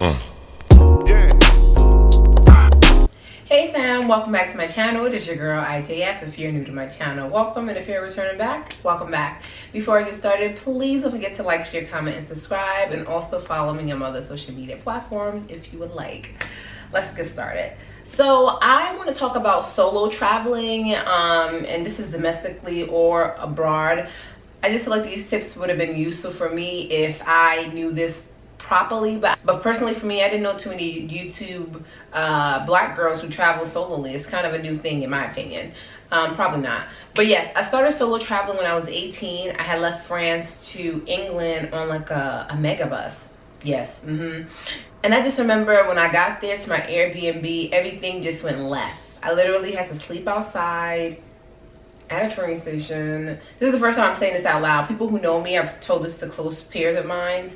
Hey fam, welcome back to my channel. It is your girl ITF. If you're new to my channel, welcome. And if you're returning back, welcome back. Before I get started, please don't forget to like, share, comment, and subscribe. And also follow me on other social media platforms if you would like. Let's get started. So I want to talk about solo traveling, um, and this is domestically or abroad. I just feel like these tips would have been useful for me if I knew this properly but but personally for me i didn't know too many youtube uh, black girls who travel solely it's kind of a new thing in my opinion um, probably not but yes i started solo traveling when i was 18 i had left france to england on like a, a megabus yes mm -hmm. and i just remember when i got there to my airbnb everything just went left i literally had to sleep outside at a train station. This is the first time I'm saying this out loud. People who know me, I've told this to close peers of mine.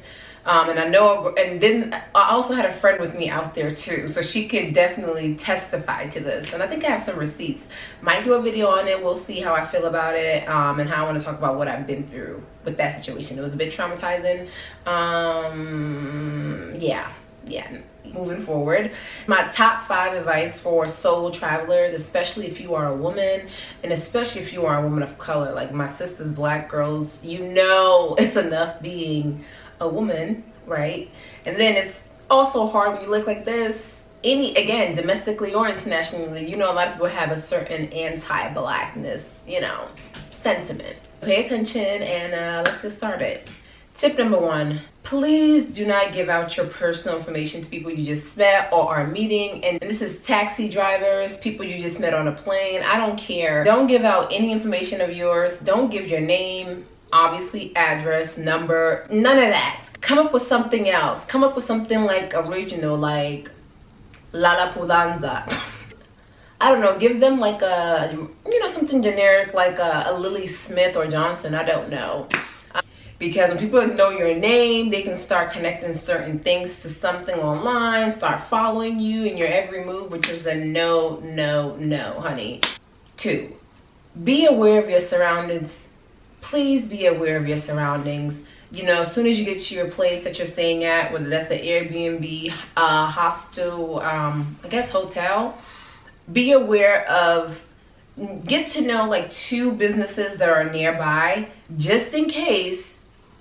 Um, and I know, and then I also had a friend with me out there too, so she can definitely testify to this. And I think I have some receipts. Might do a video on it. We'll see how I feel about it um, and how I want to talk about what I've been through with that situation. It was a bit traumatizing. Um, yeah, yeah moving forward my top five advice for solo travelers especially if you are a woman and especially if you are a woman of color like my sisters black girls you know it's enough being a woman right? And then it's also hard when you look like this any again domestically or internationally you know a lot of people have a certain anti-blackness you know sentiment. Pay attention and uh, let's get started. Tip number one please do not give out your personal information to people you just met or are meeting. And this is taxi drivers people you just met on a plane. I don't care. Don't give out any information of yours. Don't give your name obviously address number none of that. Come up with something else. Come up with something like original like lala pudanza I don't know, give them like a, you know, something generic like a, a Lily Smith or Johnson, I don't know. Because when people know your name they can start connecting certain things to something online start following you in your every move which is a no no no honey. Two be aware of your surroundings please be aware of your surroundings you know as soon as you get to your place that you're staying at whether that's an airbnb uh hostel um i guess hotel be aware of get to know like two businesses that are nearby just in case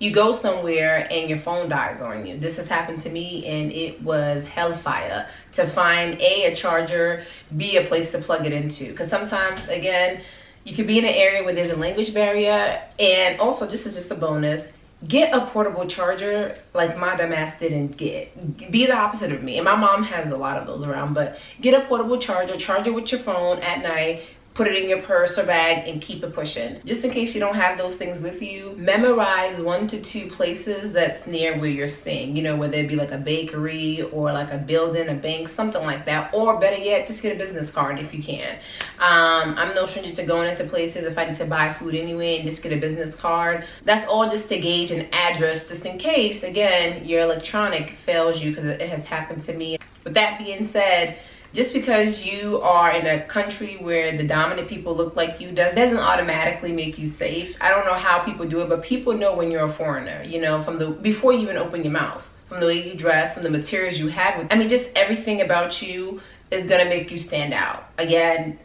you go somewhere and your phone dies on you. This has happened to me and it was hellfire to find A, a charger, B, a place to plug it into. Because sometimes, again, you could be in an area where there's a language barrier and also, this is just a bonus, get a portable charger like my dumbass didn't get. Be the opposite of me. And my mom has a lot of those around, but get a portable charger, charge it with your phone at night, put it in your purse or bag and keep it pushing. Just in case you don't have those things with you memorize one to two places that's near where you're staying. You know whether it be like a bakery or like a building a bank something like that. Or better yet just get a business card if you can. Um, i'm no stranger to going into places if i need to buy food anyway and just get a business card. That's all just to gauge an address just in case again your electronic fails you because it has happened to me. With that being said just because you are in a country where the dominant people look like you does doesn't automatically make you safe. I don't know how people do it but people know when you're a foreigner you know from the before you even open your mouth from the way you dress from the materials you have with i mean just everything about you is gonna make you stand out. Again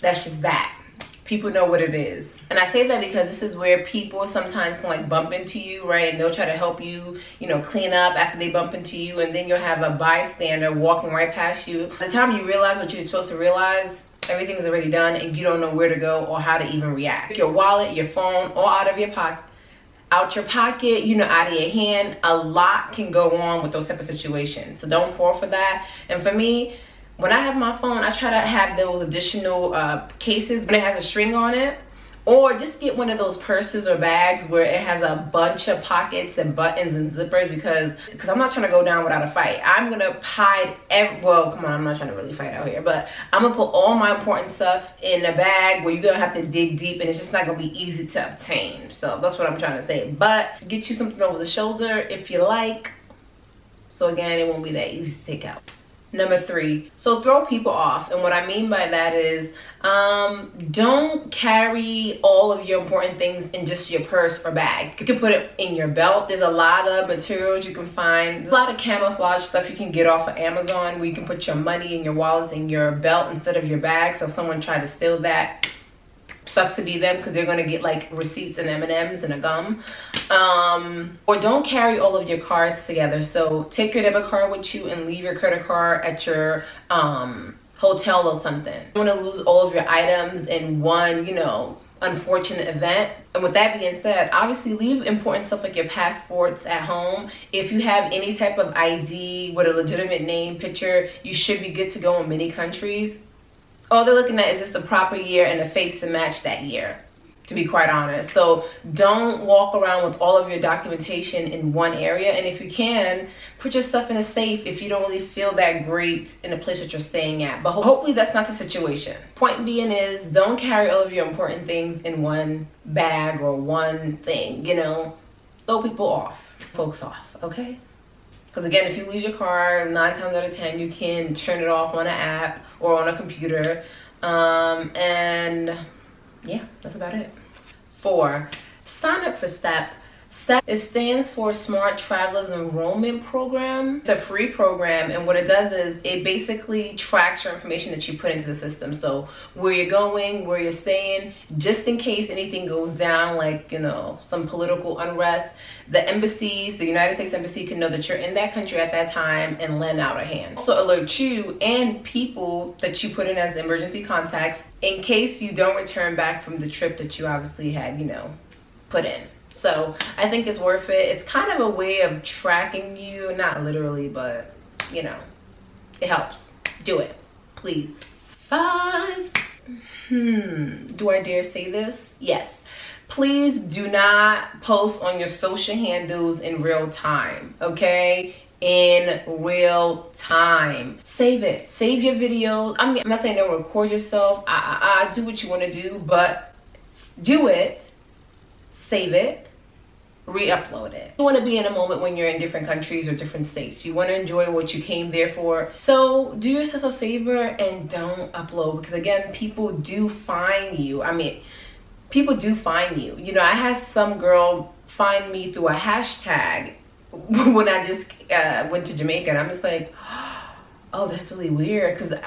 that's just that people know what it is. And I say that because this is where people sometimes can like bump into you, right? And they'll try to help you, you know, clean up after they bump into you. And then you'll have a bystander walking right past you. By the time you realize what you're supposed to realize, everything's already done and you don't know where to go or how to even react. Your wallet, your phone, all out of your pocket out your pocket, you know, out of your hand. A lot can go on with those type of situations. So don't fall for that. And for me, when I have my phone, I try to have those additional uh, cases when it has a string on it. Or just get one of those purses or bags where it has a bunch of pockets and buttons and zippers because because I'm not trying to go down without a fight. I'm gonna hide every well come on I'm not trying to really fight out here but I'm gonna put all my important stuff in a bag where you're gonna have to dig deep and it's just not gonna be easy to obtain. So that's what I'm trying to say. But get you something over the shoulder if you like. So again it won't be that easy to take out. Number three, so throw people off. And what I mean by that is um, don't carry all of your important things in just your purse or bag. You can put it in your belt. There's a lot of materials you can find. There's a lot of camouflage stuff you can get off of Amazon where you can put your money and your wallets in your belt instead of your bag. So if someone tried to steal that, sucks to be them because they're going to get like receipts and M&Ms and a gum. Um, or don't carry all of your cards together. So take your debit card with you and leave your credit card at your um, hotel or something. You want to lose all of your items in one, you know, unfortunate event. And with that being said, obviously leave important stuff like your passports at home. If you have any type of ID with a legitimate name, picture, you should be good to go in many countries all they're looking at is just a proper year and a face to match that year to be quite honest. So don't walk around with all of your documentation in one area. And if you can put your stuff in a safe if you don't really feel that great in the place that you're staying at. But hopefully that's not the situation. Point being is don't carry all of your important things in one bag or one thing you know? Throw people off. Folks off okay because again, if you lose your car, nine times out of 10, you can turn it off on an app or on a computer. Um, and yeah, that's about it. Four, sign up for STEP. It stands for Smart Travelers Enrollment Program. It's a free program and what it does is it basically tracks your information that you put into the system. So where you're going, where you're staying, just in case anything goes down like, you know, some political unrest, the embassies, the United States Embassy can know that you're in that country at that time and lend out a hand. Also alert you and people that you put in as emergency contacts in case you don't return back from the trip that you obviously had, you know, put in. So I think it's worth it. It's kind of a way of tracking you, not literally, but you know, it helps. Do it, please. Five. Hmm, do I dare say this? Yes please do not post on your social handles in real time okay in real time save it save your videos i mean i'm not saying don't record yourself i i, I do what you want to do but do it save it re-upload it. You want to be in a moment when you're in different countries or different states. You want to enjoy what you came there for. So do yourself a favor and don't upload because again people do find you. I mean people do find you. You know, I had some girl find me through a hashtag when I just uh, went to Jamaica and I'm just like, oh, that's really weird because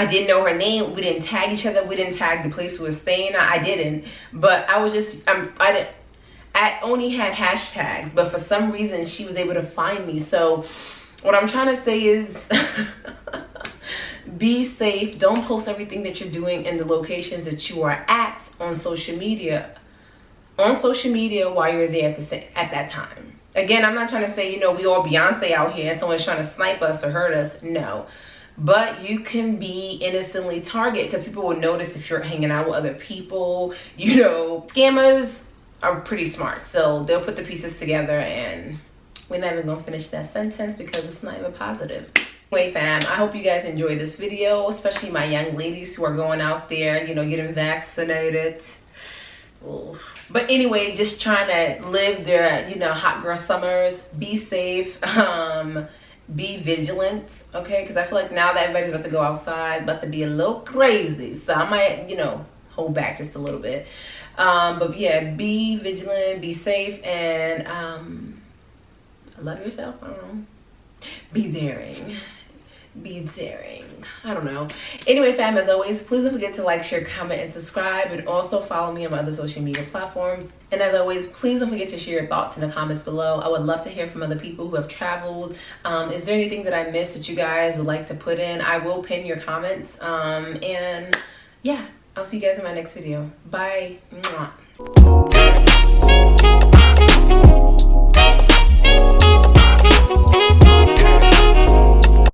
I, didn't know her name. We didn't tag each other. We didn't tag the place we were staying. I, I didn't, but I was just, I'm, I didn't, I only had hashtags, but for some reason she was able to find me. So what I'm trying to say is be safe don't post everything that you're doing in the locations that you are at on social media on social media while you're there at the at that time again i'm not trying to say you know we all beyonce out here and someone's trying to snipe us or hurt us no but you can be innocently targeted because people will notice if you're hanging out with other people you know scammers are pretty smart so they'll put the pieces together and we're not even gonna finish that sentence because it's not even positive Anyway, fam, I hope you guys enjoy this video, especially my young ladies who are going out there, you know, getting vaccinated. Ooh. But anyway, just trying to live their, you know, hot girl summers. Be safe. Um, be vigilant, okay? Because I feel like now that everybody's about to go outside, about to be a little crazy. So I might, you know, hold back just a little bit. Um, but yeah, be vigilant, be safe, and um, love yourself. I don't know. Be daring be daring. I don't know. Anyway fam as always please don't forget to like share comment and subscribe and also follow me on my other social media platforms. And as always please don't forget to share your thoughts in the comments below. I would love to hear from other people who have traveled. Um, is there anything that i missed that you guys would like to put in? I will pin your comments. Um, and yeah i'll see you guys in my next video. Bye. Mwah.